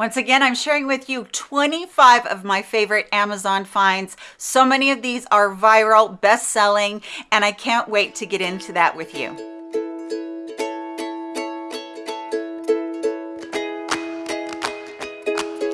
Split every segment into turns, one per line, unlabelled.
Once again, I'm sharing with you 25 of my favorite Amazon finds. So many of these are viral, best-selling, and I can't wait to get into that with you.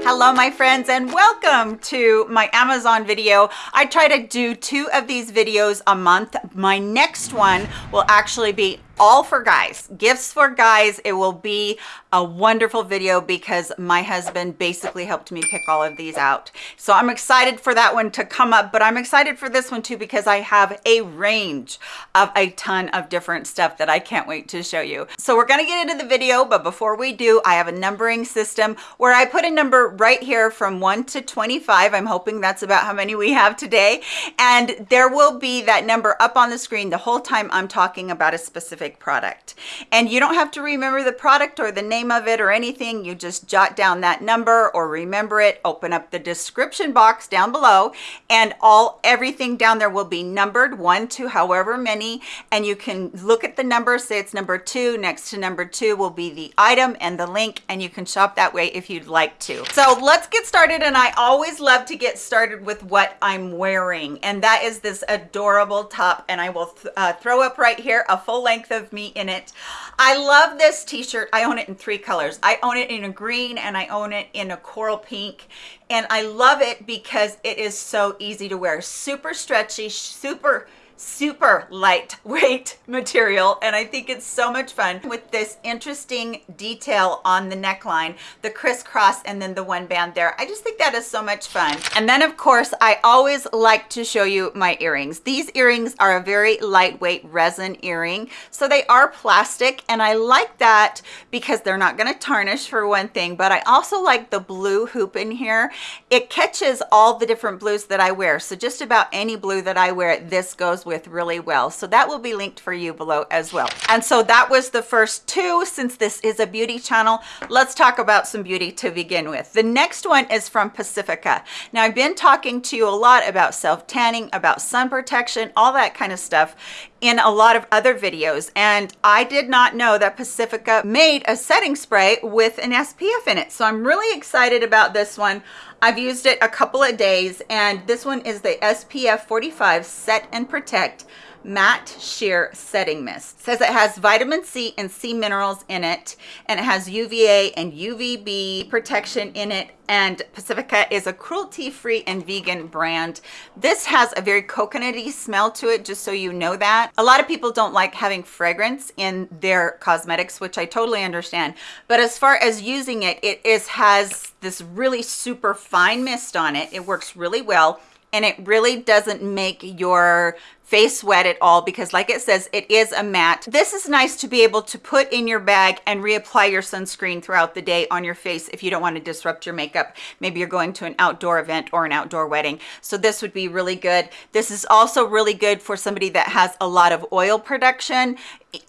Hello, my friends, and welcome to my Amazon video. I try to do two of these videos a month. My next one will actually be all for guys. Gifts for guys. It will be a wonderful video because my husband basically helped me pick all of these out. So i'm excited for that one to come up but i'm excited for this one too because i have a range of a ton of different stuff that i can't wait to show you. So we're going to get into the video but before we do i have a numbering system where i put a number right here from 1 to 25 i'm hoping that's about how many we have today. And there will be that number up on the screen the whole time i'm talking about a specific specific product. And you don't have to remember the product or the name of it or anything. You just jot down that number or remember it, open up the description box down below and all everything down there will be numbered one to however many. And you can look at the number, say it's number two, next to number two will be the item and the link and you can shop that way if you'd like to. So let's get started. And I always love to get started with what I'm wearing. And that is this adorable top. And I will th uh, throw up right here a full length of me in it. I love this t-shirt. I own it in three colors. I own it in a green and I own it in a coral pink. And I love it because it is so easy to wear. Super stretchy, super super lightweight material and I think it's so much fun. With this interesting detail on the neckline the crisscross and then the one band there I just think that is so much fun. And then of course I always like to show you my earrings. These earrings are a very lightweight resin earring so they are plastic and I like that because they're not going to tarnish for one thing but I also like the blue hoop in here. It catches all the different blues that I wear so just about any blue that I wear this goes with really well. So that will be linked for you below as well. And so that was the first two. Since this is a beauty channel, let's talk about some beauty to begin with. The next one is from Pacifica. Now I've been talking to you a lot about self-tanning, about sun protection, all that kind of stuff in a lot of other videos and I did not know that Pacifica made a setting spray with an SPF in it. So I'm really excited about this one. I've used it a couple of days and this one is the SPF 45 Set and Protect matte sheer setting mist. It says it has vitamin C and sea minerals in it and it has UVA and UVB protection in it and Pacifica is a cruelty-free and vegan brand. This has a very coconutty smell to it, just so you know that. A lot of people don't like having fragrance in their cosmetics, which I totally understand. But as far as using it, it is has this really super fine mist on it. It works really well and it really doesn't make your face wet at all because like it says it is a matte this is nice to be able to put in your bag and reapply your sunscreen throughout the day on your face if you don't want to disrupt your makeup. Maybe you're going to an outdoor event or an outdoor wedding. So this would be really good. This is also really good for somebody that has a lot of oil production.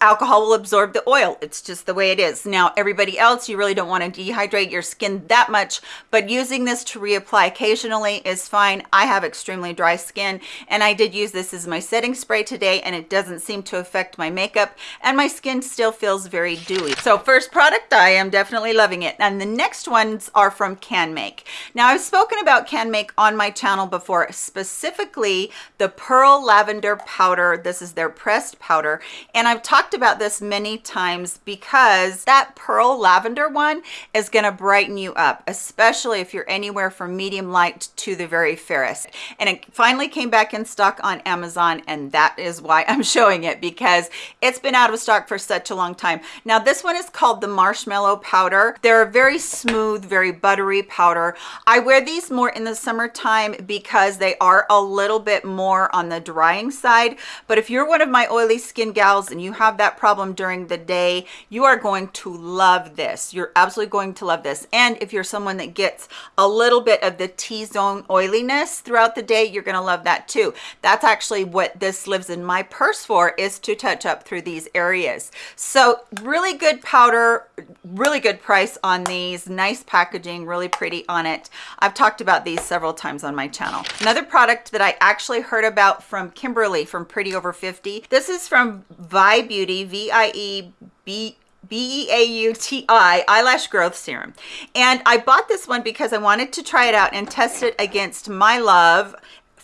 Alcohol will absorb the oil. It's just the way it is. Now everybody else you really don't want to dehydrate your skin that much but using this to reapply occasionally is fine. I have extremely dry skin and i did use this as my setting spray today and it doesn't seem to affect my makeup and my skin still feels very dewy. So first product i am definitely loving it. And the next ones are from CanMake now i've spoken about CanMake on my channel before specifically the pearl lavender powder. This is their pressed powder. And i've talked about this many times because that pearl lavender one is going to brighten you up especially if you're anywhere from medium light to the very fairest. And it finally came back in stock on amazon and that is why I'm showing it because it's been out of stock for such a long time. Now this one is called the marshmallow powder. They're a very smooth, very buttery powder. I wear these more in the summertime because they are a little bit more on the drying side. But if you're one of my oily skin gals and you have that problem during the day, you are going to love this. You're absolutely going to love this. And if you're someone that gets a little bit of the T-zone oiliness throughout the day, you're gonna love that too. That's actually what what this lives in my purse for is to touch up through these areas. So really good powder really good price on these nice packaging really pretty on it. I've talked about these several times on my channel. Another product that i actually heard about from kimberly from pretty over 50 this is from vi beauty v-i-e b B-E-A-U-T-I eyelash growth serum. And I bought this one because I wanted to try it out and test it against my love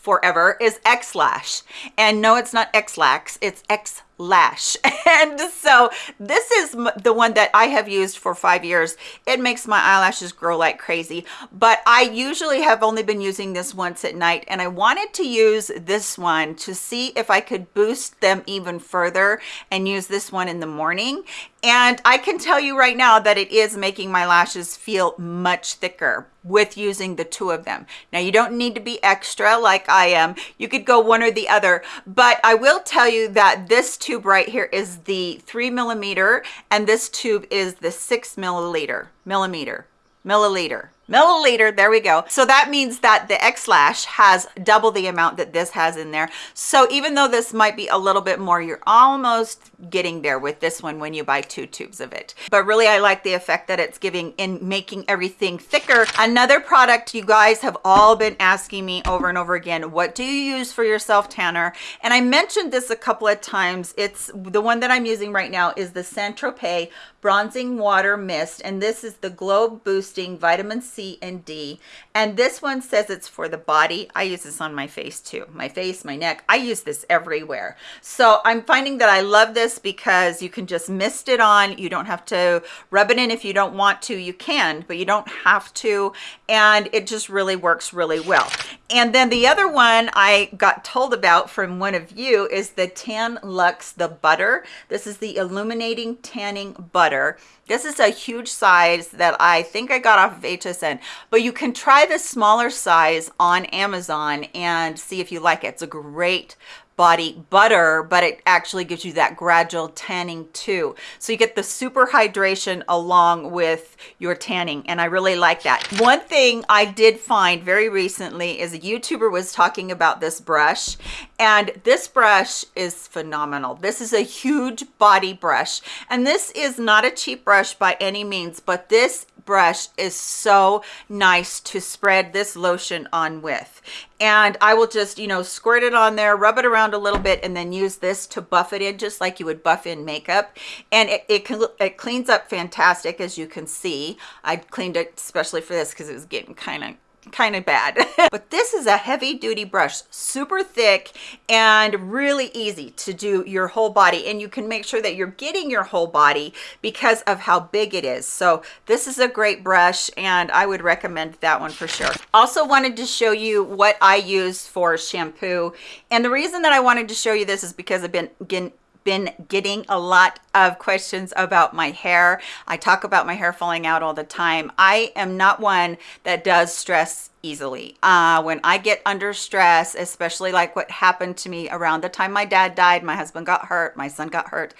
forever is X-Lash. And no, it's not X-Lax, it's X lash. And so this is the one that i have used for five years. It makes my eyelashes grow like crazy. But i usually have only been using this once at night and i wanted to use this one to see if i could boost them even further and use this one in the morning. And i can tell you right now that it is making my lashes feel much thicker with using the two of them. Now you don't need to be extra like i am. You could go one or the other. But i will tell you that this tube right here is the three millimeter and this tube is the six milliliter millimeter milliliter milliliter there we go. So that means that the x-lash has double the amount that this has in there. So even though this might be a little bit more you're almost getting there with this one when you buy two tubes of it. But really i like the effect that it's giving in making everything thicker. Another product you guys have all been asking me over and over again what do you use for your self tanner? And i mentioned this a couple of times. It's the one that i'm using right now is the saint tropez bronzing water mist and this is the glow boosting vitamin c and d. And this one says it's for the body. I use this on my face too. My face my neck. I use this everywhere. So i'm finding that i love this because you can just mist it on. You don't have to rub it in if you don't want to. You can but you don't have to. And it just really works really well. And then the other one i got told about from one of you is the Tan-Luxe the butter. This is the illuminating tanning butter. This is a huge size that I think I got off of HSN, but you can try the smaller size on Amazon and see if you like it. It's a great body butter but it actually gives you that gradual tanning too. So you get the super hydration along with your tanning and i really like that. One thing i did find very recently is a youtuber was talking about this brush and this brush is phenomenal. This is a huge body brush and this is not a cheap brush by any means but this brush is so nice to spread this lotion on with. And I will just you know squirt it on there rub it around a little bit and then use this to buff it in just like you would buff in makeup. And it, it, it cleans up fantastic as you can see. I cleaned it especially for this because it was getting kind of kind of bad. But this is a heavy duty brush super thick and really easy to do your whole body. And you can make sure that you're getting your whole body because of how big it is. So this is a great brush and i would recommend that one for sure. Also wanted to show you what i use for shampoo. And the reason that i wanted to show you this is because i've been again been getting a lot of questions about my hair. I talk about my hair falling out all the time. I am not one that does stress easily. Uh, when I get under stress, especially like what happened to me around the time my dad died, my husband got hurt, my son got hurt,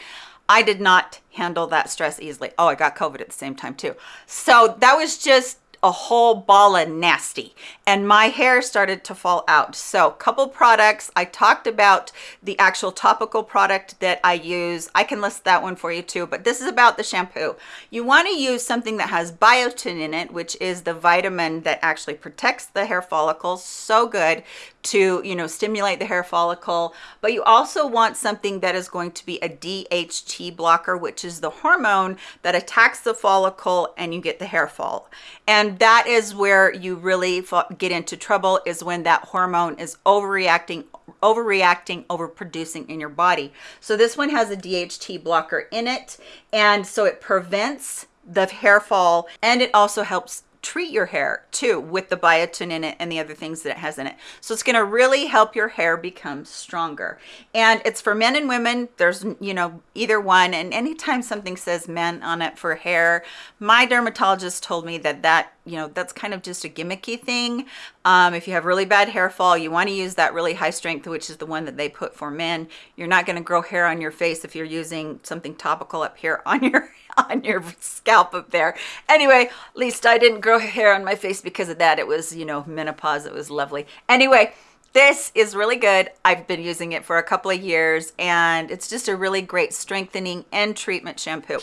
I did not handle that stress easily. Oh, I got COVID at the same time too. So that was just a whole ball of nasty. And my hair started to fall out. So couple products. I talked about the actual topical product that i use. I can list that one for you too. But this is about the shampoo. You want to use something that has biotin in it which is the vitamin that actually protects the hair follicles. So good to you know stimulate the hair follicle but you also want something that is going to be a DHT blocker which is the hormone that attacks the follicle and you get the hair fall. And that is where you really get into trouble is when that hormone is overreacting overreacting overproducing in your body. So this one has a DHT blocker in it and so it prevents the hair fall and it also helps treat your hair too with the biotin in it and the other things that it has in it. So it's going to really help your hair become stronger. And it's for men and women. There's, you know, either one. And anytime something says men on it for hair, my dermatologist told me that that you know that's kind of just a gimmicky thing um, if you have really bad hair fall you want to use that really high strength which is the one that they put for men you're not going to grow hair on your face if you're using something topical up here on your on your scalp up there anyway at least i didn't grow hair on my face because of that it was you know menopause it was lovely anyway this is really good. I've been using it for a couple of years and it's just a really great strengthening and treatment shampoo.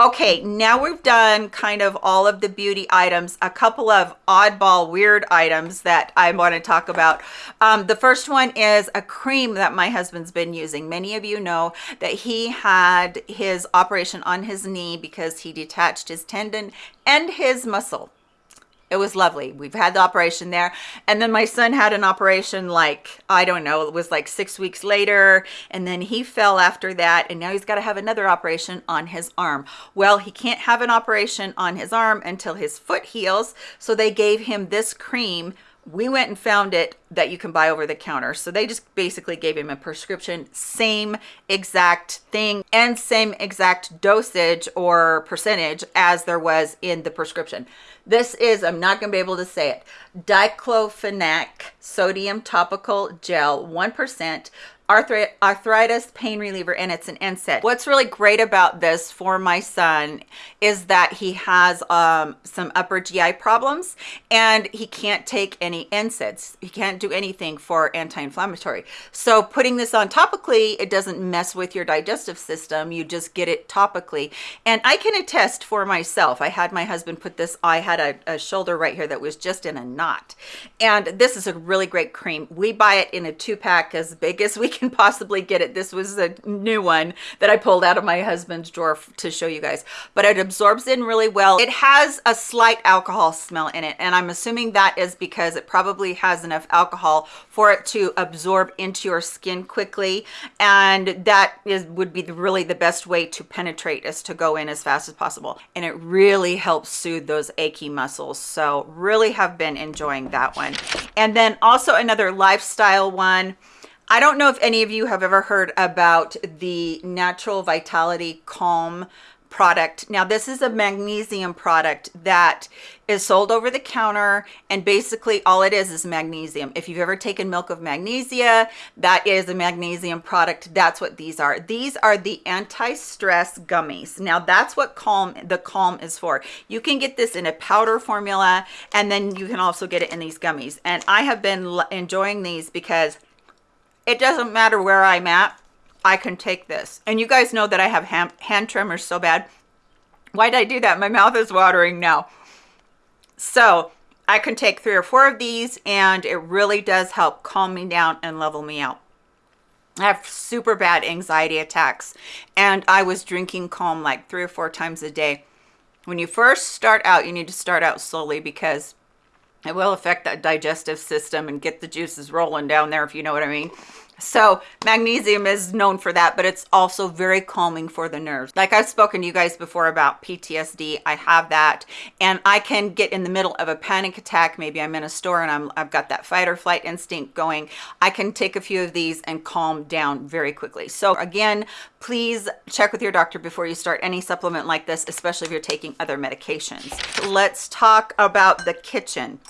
Okay, now we've done kind of all of the beauty items, a couple of oddball weird items that I want to talk about. Um, the first one is a cream that my husband's been using. Many of you know that he had his operation on his knee because he detached his tendon and his muscle it was lovely. We've had the operation there. And then my son had an operation like i don't know it was like six weeks later. And then he fell after that and now he's got to have another operation on his arm. Well he can't have an operation on his arm until his foot heals. So they gave him this cream. We went and found it that you can buy over the counter. So they just basically gave him a prescription same exact thing and same exact dosage or percentage as there was in the prescription this is, I'm not going to be able to say it, diclofenac sodium topical gel 1%, arthritis pain reliever and it's an NSAID. What's really great about this for my son is that he has um, some upper GI problems and he can't take any NSAIDs. He can't do anything for anti-inflammatory. So putting this on topically, it doesn't mess with your digestive system. You just get it topically. And I can attest for myself. I had my husband put this, I had a, a shoulder right here that was just in a knot. And this is a really great cream. We buy it in a two pack as big as we can possibly get it. This was a new one that I pulled out of my husband's drawer to show you guys, but it absorbs in really well. It has a slight alcohol smell in it, and I'm assuming that is because it probably has enough alcohol for it to absorb into your skin quickly, and that is would be really the best way to penetrate is to go in as fast as possible, and it really helps soothe those achy muscles. So really have been enjoying that one. And then also another lifestyle one I don't know if any of you have ever heard about the Natural Vitality Calm product. Now, this is a magnesium product that is sold over the counter and basically all it is is magnesium. If you've ever taken milk of magnesia, that is a magnesium product. That's what these are. These are the anti-stress gummies. Now, that's what Calm the Calm is for. You can get this in a powder formula and then you can also get it in these gummies. And I have been enjoying these because it doesn't matter where I'm at. I can take this. And you guys know that I have hand, hand tremors so bad. Why did I do that? My mouth is watering now. So I can take three or four of these and it really does help calm me down and level me out. I have super bad anxiety attacks and I was drinking calm like three or four times a day. When you first start out, you need to start out slowly because it will affect that digestive system and get the juices rolling down there if you know what i mean so magnesium is known for that but it's also very calming for the nerves. Like i've spoken to you guys before about ptsd i have that and i can get in the middle of a panic attack. Maybe i'm in a store and i'm i've got that fight or flight instinct going. I can take a few of these and calm down very quickly. So again please check with your doctor before you start any supplement like this especially if you're taking other medications. Let's talk about the kitchen.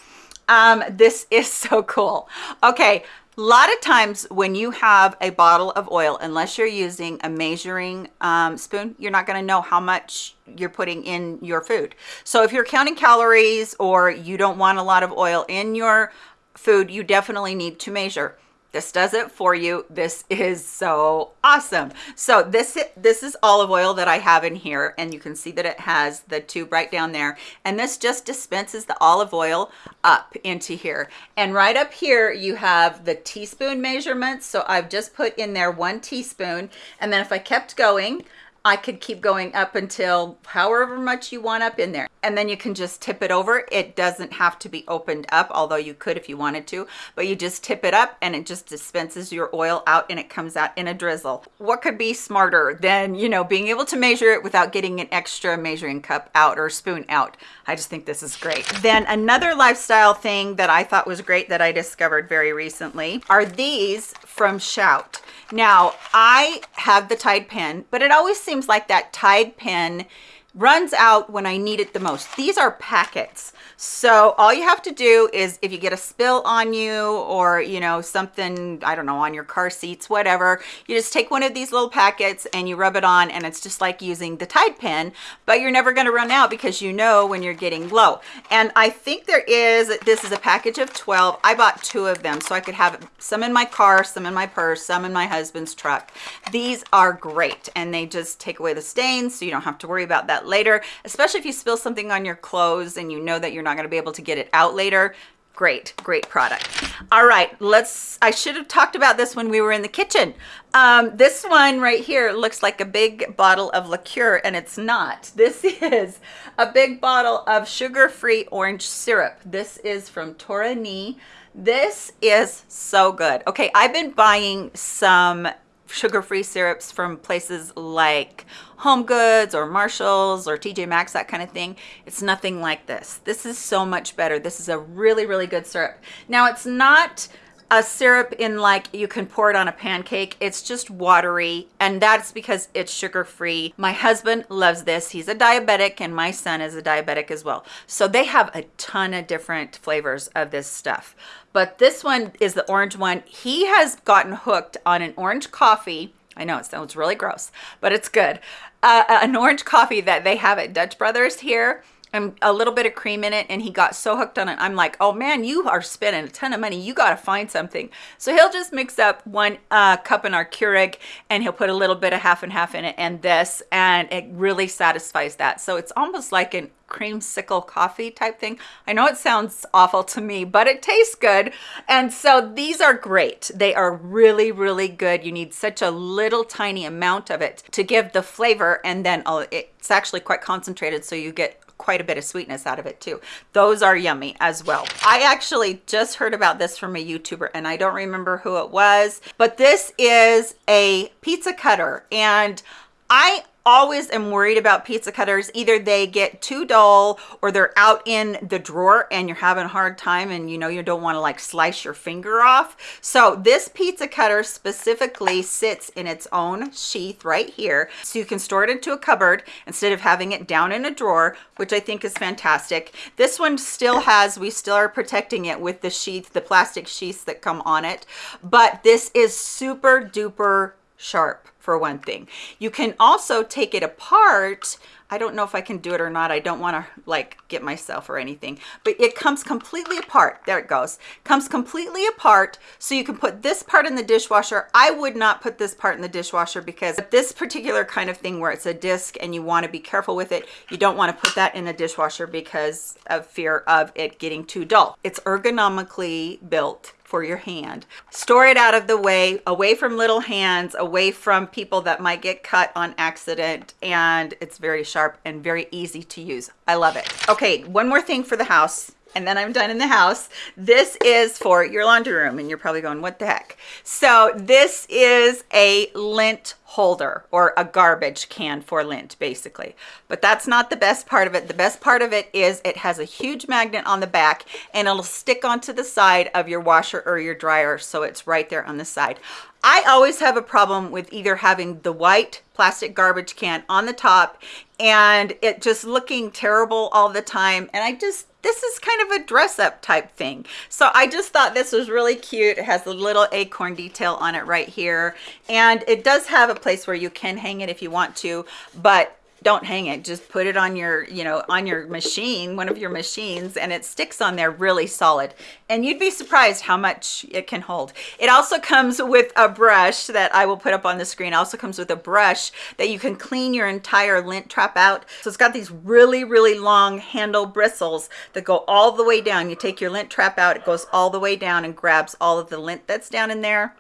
Um this is so cool. Okay a lot of times when you have a bottle of oil unless you're using a measuring um, spoon you're not going to know how much you're putting in your food. So if you're counting calories or you don't want a lot of oil in your food you definitely need to measure this does it for you. This is so awesome. So this this is olive oil that i have in here and you can see that it has the tube right down there. And this just dispenses the olive oil up into here. And right up here you have the teaspoon measurements. So i've just put in there one teaspoon. And then if i kept going I could keep going up until however much you want up in there. And then you can just tip it over. It doesn't have to be opened up, although you could if you wanted to, but you just tip it up and it just dispenses your oil out and it comes out in a drizzle. What could be smarter than, you know, being able to measure it without getting an extra measuring cup out or spoon out? I just think this is great. Then another lifestyle thing that I thought was great that I discovered very recently are these from Shout. Now, I have the Tide pen, but it always seems like that Tide pen runs out when I need it the most. These are packets. So all you have to do is if you get a spill on you or, you know, something, I don't know, on your car seats, whatever, you just take one of these little packets and you rub it on and it's just like using the Tide pen, but you're never going to run out because you know when you're getting low. And I think there is, this is a package of 12. I bought two of them so I could have some in my car, some in my purse, some in my husband's truck. These are great and they just take away the stains so you don't have to worry about that later, especially if you spill something on your clothes and you know that you're not going to be able to get it out later great great product. All right let's i should have talked about this when we were in the kitchen. Um, this one right here looks like a big bottle of liqueur and it's not. This is a big bottle of sugar-free orange syrup. This is from torani. This is so good. Okay i've been buying some sugar-free syrups from places like Home Goods or Marshalls or TJ Maxx, that kind of thing. It's nothing like this. This is so much better. This is a really, really good syrup. Now, it's not a syrup in like you can pour it on a pancake. It's just watery and that's because it's sugar free my husband loves this. He's a diabetic and my son is a diabetic as well. So they have a ton of different flavors of this stuff. But this one is the orange one. He has gotten hooked on an orange coffee. I know it sounds really gross, but it's good. Uh, an orange coffee that they have at Dutch Brothers here and a little bit of cream in it and he got so hooked on it. I'm like oh man you are spending a ton of money. You got to find something. So he'll just mix up one uh, cup in our keurig and he'll put a little bit of half and half in it and this and it really satisfies that. So it's almost like an creamsicle coffee type thing. I know it sounds awful to me but it tastes good. And so these are great. They are really really good. You need such a little tiny amount of it to give the flavor and then oh, it's actually quite concentrated so you get quite a bit of sweetness out of it too. Those are yummy as well. I actually just heard about this from a YouTuber and I don't remember who it was, but this is a pizza cutter and I always am worried about pizza cutters. Either they get too dull or they're out in the drawer and you're having a hard time and you know you don't want to like slice your finger off. So this pizza cutter specifically sits in its own sheath right here. So you can store it into a cupboard instead of having it down in a drawer which i think is fantastic. This one still has we still are protecting it with the sheath the plastic sheaths that come on it. But this is super duper sharp for one thing. You can also take it apart. I don't know if I can do it or not. I don't want to like get myself or anything, but it comes completely apart. There it goes. Comes completely apart. So you can put this part in the dishwasher. I would not put this part in the dishwasher because this particular kind of thing where it's a disc and you want to be careful with it, you don't want to put that in the dishwasher because of fear of it getting too dull. It's ergonomically built for your hand. Store it out of the way, away from little hands, away from people that might get cut on accident. And it's very sharp and very easy to use. I love it. Okay, one more thing for the house and then I'm done in the house. This is for your laundry room and you're probably going, what the heck? So this is a lint holder or a garbage can for lint basically. But that's not the best part of it. The best part of it is it has a huge magnet on the back and it'll stick onto the side of your washer or your dryer so it's right there on the side. I always have a problem with either having the white plastic garbage can on the top and it just looking terrible all the time and I just this is kind of a dress up type thing. So I just thought this was really cute. It has a little acorn detail on it right here and it does have a place where you can hang it if you want to but don't hang it. Just put it on your you know on your machine one of your machines and it sticks on there really solid. And you'd be surprised how much it can hold. It also comes with a brush that i will put up on the screen. It also comes with a brush that you can clean your entire lint trap out. So it's got these really really long handle bristles that go all the way down. You take your lint trap out it goes all the way down and grabs all of the lint that's down in there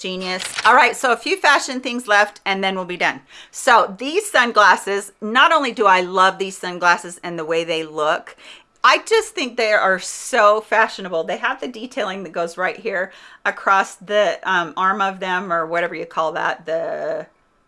genius all right so a few fashion things left and then we'll be done so these sunglasses not only do i love these sunglasses and the way they look I just think they are so fashionable. They have the detailing that goes right here across the um, arm of them or whatever you call that, the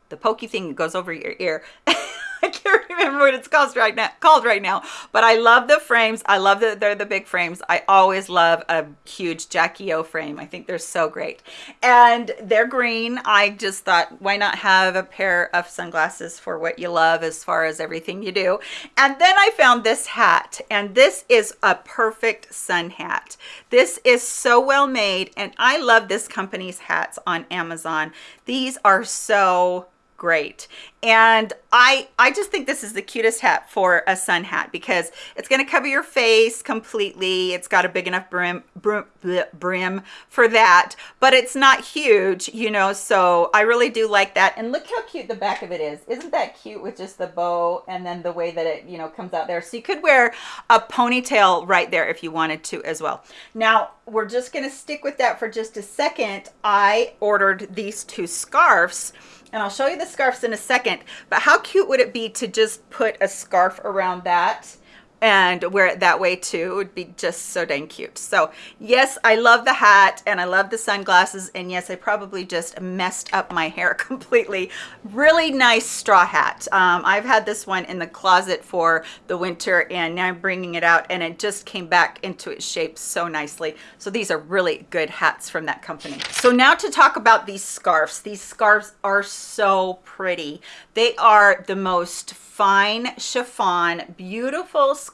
the pokey thing that goes over your ear. I can't remember what it's called right now, called right now, but I love the frames. I love that they're the big frames. I always love a huge Jackie O frame. I think they're so great. And they're green. I just thought, why not have a pair of sunglasses for what you love as far as everything you do. And then I found this hat, and this is a perfect sun hat. This is so well made, and I love this company's hats on Amazon. These are so great. And i i just think this is the cutest hat for a sun hat because it's going to cover your face completely. It's got a big enough brim, brim brim for that but it's not huge you know so i really do like that. And look how cute the back of it is. Isn't that cute with just the bow and then the way that it you know comes out there? So you could wear a ponytail right there if you wanted to as well. Now we're just going to stick with that for just a second. I ordered these two scarves and I'll show you the scarves in a second, but how cute would it be to just put a scarf around that and wear it that way too. It would be just so dang cute. So yes i love the hat and i love the sunglasses and yes i probably just messed up my hair completely. Really nice straw hat. Um, i've had this one in the closet for the winter and now i'm bringing it out and it just came back into its shape so nicely. So these are really good hats from that company. So now to talk about these scarves. These scarves are so pretty. They are the most fine chiffon beautiful scarves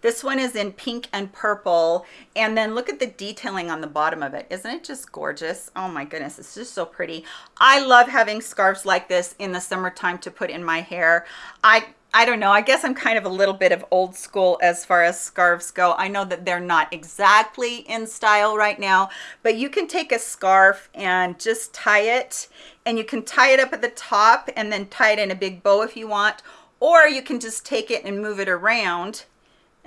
this one is in pink and purple. And then look at the detailing on the bottom of it. Isn't it just gorgeous? Oh my goodness it's just so pretty. I love having scarves like this in the summertime to put in my hair. I I don't know. I guess I'm kind of a little bit of old school as far as scarves go. I know that they're not exactly in style right now, but you can take a scarf and just tie it. And you can tie it up at the top and then tie it in a big bow if you want, or you can just take it and move it around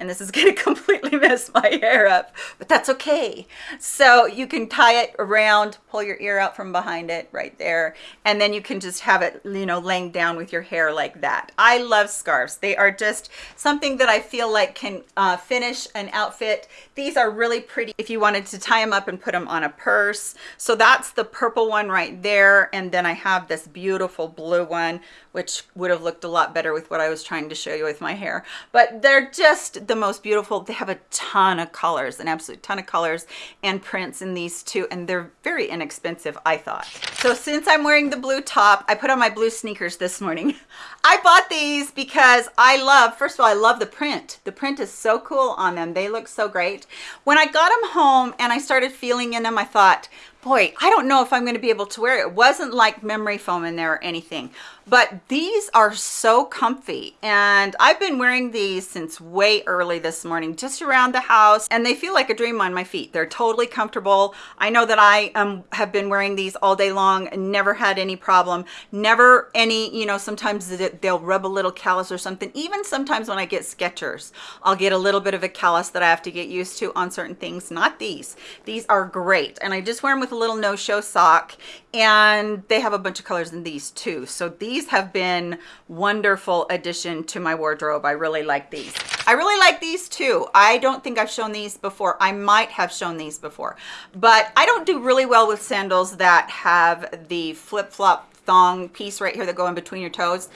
and this is going to completely mess my hair up, but that's okay. So you can tie it around, pull your ear out from behind it right there, and then you can just have it, you know, laying down with your hair like that. I love scarves. They are just something that I feel like can uh, finish an outfit. These are really pretty if you wanted to tie them up and put them on a purse. So that's the purple one right there. And then I have this beautiful blue one, which would have looked a lot better with what I was trying to show you with my hair. But they're just the most beautiful. They have a ton of colors, an absolute ton of colors and prints in these two, and they're very inexpensive, I thought. So since I'm wearing the blue top, I put on my blue sneakers this morning. I bought these because I love, first of all, I love the print. The print is so cool on them. They look so great. When I got them home and I started feeling in them, I thought, boy, I don't know if I'm going to be able to wear it. It wasn't like memory foam in there or anything, but these are so comfy. And I've been wearing these since way early this morning, just around the house, and they feel like a dream on my feet. They're totally comfortable. I know that I um, have been wearing these all day long and never had any problem. Never any, you know, sometimes they'll rub a little callus or something. Even sometimes when I get Skechers, I'll get a little bit of a callus that I have to get used to on certain things. Not these. These are great. And I just wear them with a little no-show sock and they have a bunch of colors in these too. So these have been wonderful addition to my wardrobe. I really like these. I really like these too. I don't think i've shown these before. I might have shown these before. But i don't do really well with sandals that have the flip-flop thong piece right here that go in between your toes.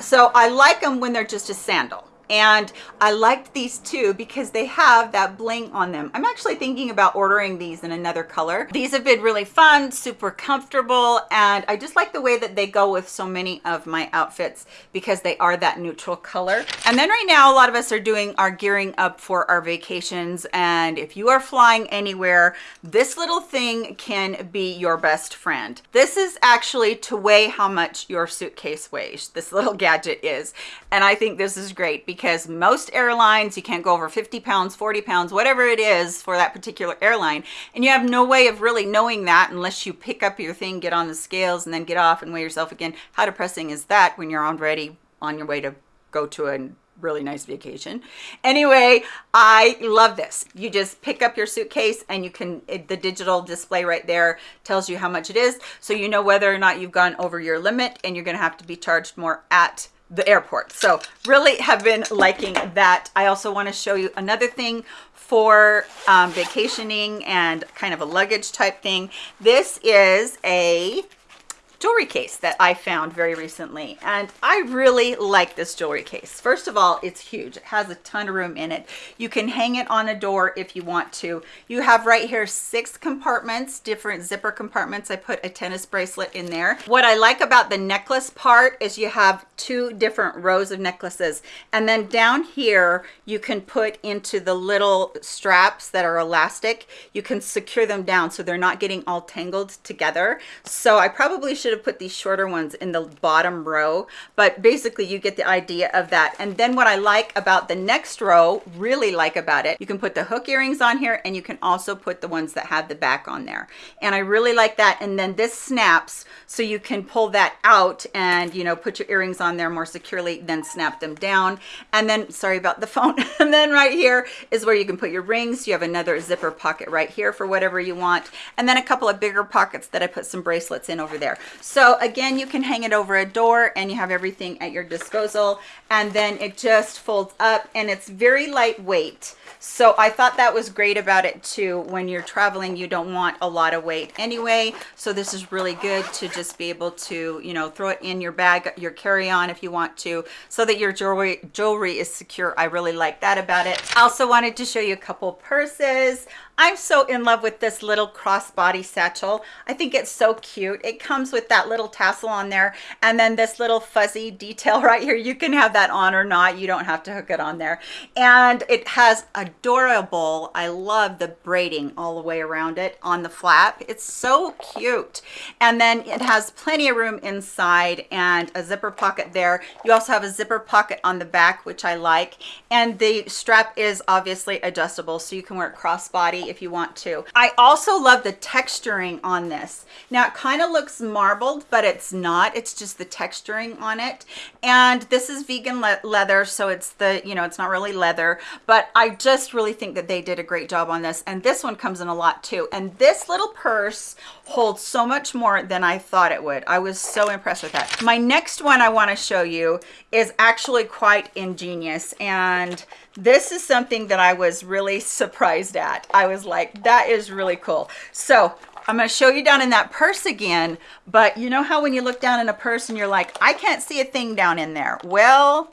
So i like them when they're just a sandal and I liked these too because they have that bling on them. I'm actually thinking about ordering these in another color. These have been really fun, super comfortable, and I just like the way that they go with so many of my outfits because they are that neutral color. And then right now, a lot of us are doing our gearing up for our vacations. And if you are flying anywhere, this little thing can be your best friend. This is actually to weigh how much your suitcase weighs. This little gadget is. And I think this is great because because most airlines, you can't go over 50 pounds, 40 pounds, whatever it is for that particular airline. And you have no way of really knowing that unless you pick up your thing, get on the scales and then get off and weigh yourself again. How depressing is that when you're already on your way to go to a really nice vacation anyway i love this you just pick up your suitcase and you can it, the digital display right there tells you how much it is so you know whether or not you've gone over your limit and you're going to have to be charged more at the airport. So really have been liking that. I also want to show you another thing for um, vacationing and kind of a luggage type thing. This is a jewelry case that I found very recently. And I really like this jewelry case. First of all, it's huge. It has a ton of room in it. You can hang it on a door if you want to. You have right here six compartments, different zipper compartments. I put a tennis bracelet in there. What I like about the necklace part is you have two different rows of necklaces. And then down here, you can put into the little straps that are elastic. You can secure them down so they're not getting all tangled together. So I probably should have put these shorter ones in the bottom row, but basically you get the idea of that. And then what I like about the next row, really like about it, you can put the hook earrings on here and you can also put the ones that have the back on there. And I really like that. And then this snaps so you can pull that out and, you know, put your earrings on there more securely, then snap them down. And then, sorry about the phone. and then right here is where you can put your rings. You have another zipper pocket right here for whatever you want. And then a couple of bigger pockets that I put some bracelets in over there. So again, you can hang it over a door and you have everything at your disposal. And then it just folds up and it's very lightweight. So I thought that was great about it too. When you're traveling, you don't want a lot of weight anyway. So this is really good to just be able to, you know, throw it in your bag, your carry-on if you want to, so that your jewelry, jewelry is secure. I really like that about it. I also wanted to show you a couple purses. I'm so in love with this little crossbody satchel. I think it's so cute. It comes with that little tassel on there and then this little fuzzy detail right here. You can have that on or not. You don't have to hook it on there. And it has adorable, I love the braiding all the way around it on the flap. It's so cute. And then it has plenty of room inside and a zipper pocket there. You also have a zipper pocket on the back, which I like. And the strap is obviously adjustable so you can wear it crossbody if you want to. I also love the texturing on this. Now it kind of looks marbled, but it's not. It's just the texturing on it. And this is vegan le leather, so it's the, you know, it's not really leather, but I just really think that they did a great job on this. And this one comes in a lot too. And this little purse holds so much more than I thought it would. I was so impressed with that. My next one I want to show you is actually quite ingenious. And this is something that I was really surprised at. I was like, that is really cool. So I'm going to show you down in that purse again, but you know how when you look down in a purse and you're like, I can't see a thing down in there. Well,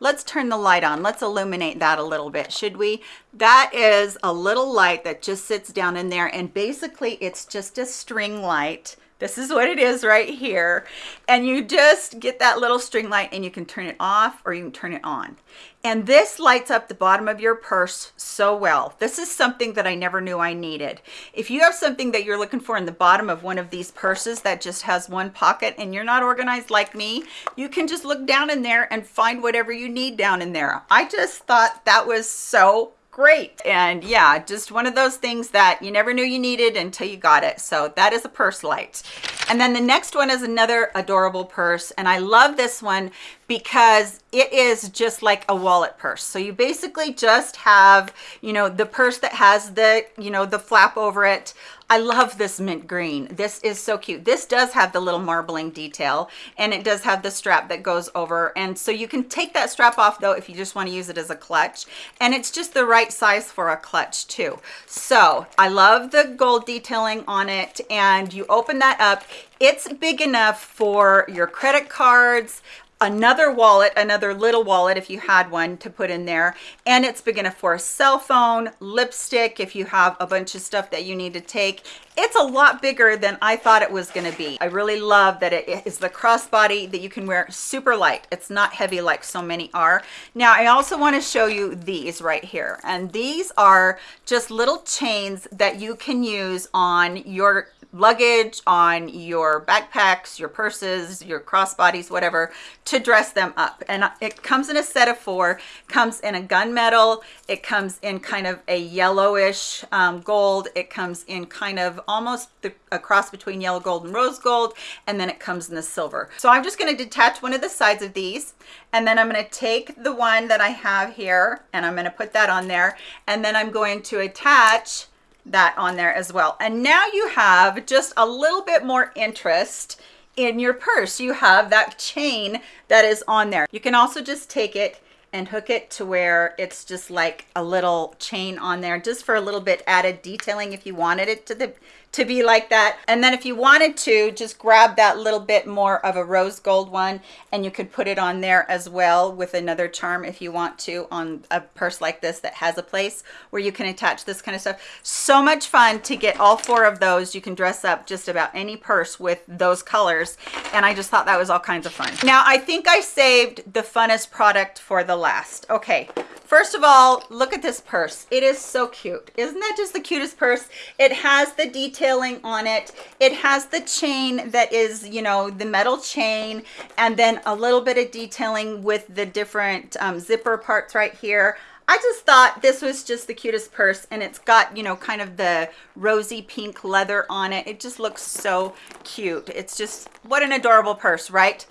let's turn the light on. Let's illuminate that a little bit, should we? That is a little light that just sits down in there and basically it's just a string light this is what it is right here. And you just get that little string light and you can turn it off or you can turn it on. And this lights up the bottom of your purse so well. This is something that I never knew I needed. If you have something that you're looking for in the bottom of one of these purses that just has one pocket and you're not organized like me, you can just look down in there and find whatever you need down in there. I just thought that was so great. And yeah just one of those things that you never knew you needed until you got it. So that is a purse light. And then the next one is another adorable purse. And i love this one because it is just like a wallet purse. So you basically just have, you know, the purse that has the, you know, the flap over it. I love this mint green. This is so cute. This does have the little marbling detail and it does have the strap that goes over. And so you can take that strap off though if you just want to use it as a clutch. And it's just the right size for a clutch too. So I love the gold detailing on it and you open that up. It's big enough for your credit cards, another wallet, another little wallet if you had one to put in there. And it's big enough for a cell phone, lipstick, if you have a bunch of stuff that you need to take. It's a lot bigger than I thought it was gonna be. I really love that it is the crossbody that you can wear super light. It's not heavy like so many are. Now, I also wanna show you these right here. And these are just little chains that you can use on your luggage, on your backpacks, your purses, your crossbodies, whatever, to dress them up. And it comes in a set of four, comes in a gunmetal, it comes in kind of a yellowish um, gold, it comes in kind of almost the, a cross between yellow gold and rose gold, and then it comes in the silver. So I'm just gonna detach one of the sides of these, and then I'm gonna take the one that I have here, and I'm gonna put that on there, and then I'm going to attach that on there as well. And now you have just a little bit more interest in your purse. You have that chain that is on there. You can also just take it and hook it to where it's just like a little chain on there just for a little bit added detailing if you wanted it to the to be like that. And then if you wanted to, just grab that little bit more of a rose gold one and you could put it on there as well with another charm if you want to on a purse like this that has a place where you can attach this kind of stuff. So much fun to get all four of those. You can dress up just about any purse with those colors. And I just thought that was all kinds of fun. Now, I think I saved the funnest product for the last. Okay, first of all, look at this purse. It is so cute. Isn't that just the cutest purse? It has the detail detailing on it. It has the chain that is, you know, the metal chain and then a little bit of detailing with the different um, zipper parts right here. I just thought this was just the cutest purse and it's got, you know, kind of the rosy pink leather on it. It just looks so cute. It's just, what an adorable purse, right?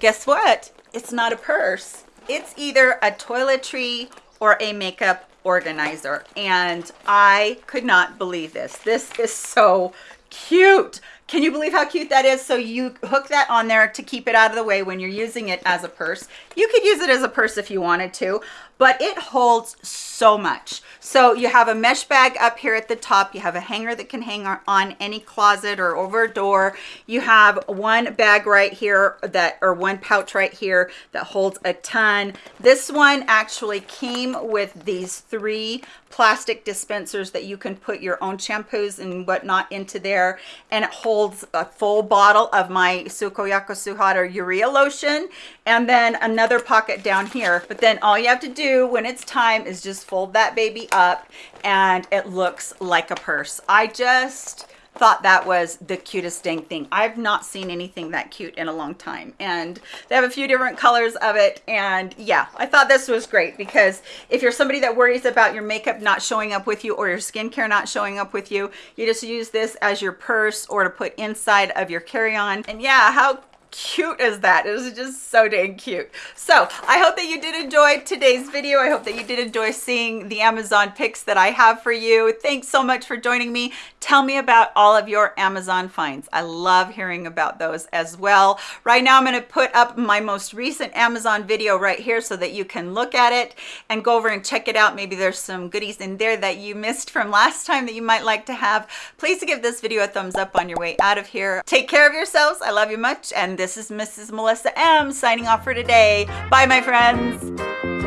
Guess what? It's not a purse. It's either a toiletry or a makeup organizer and I could not believe this. This is so cute. Can you believe how cute that is? So you hook that on there to keep it out of the way when you're using it as a purse. You could use it as a purse if you wanted to, but it holds so much. So you have a mesh bag up here at the top. You have a hanger that can hang on any closet or over a door. You have one bag right here that, or one pouch right here that holds a ton. This one actually came with these three plastic dispensers that you can put your own shampoos and whatnot into there. And it holds a full bottle of my Sukoyaka Suhada Urea lotion and then another pocket down here. But then all you have to do when it's time is just fold that baby up and it looks like a purse. I just thought that was the cutest dang thing. I've not seen anything that cute in a long time. And they have a few different colors of it. And yeah, I thought this was great because if you're somebody that worries about your makeup not showing up with you or your skincare not showing up with you, you just use this as your purse or to put inside of your carry-on. And yeah, how cute is that? It was just so dang cute. So I hope that you did enjoy today's video. I hope that you did enjoy seeing the Amazon picks that I have for you. Thanks so much for joining me. Tell me about all of your Amazon finds. I love hearing about those as well. Right now I'm going to put up my most recent Amazon video right here so that you can look at it and go over and check it out. Maybe there's some goodies in there that you missed from last time that you might like to have. Please give this video a thumbs up on your way out of here. Take care of yourselves. I love you much and this is Mrs. Melissa M signing off for today. Bye, my friends.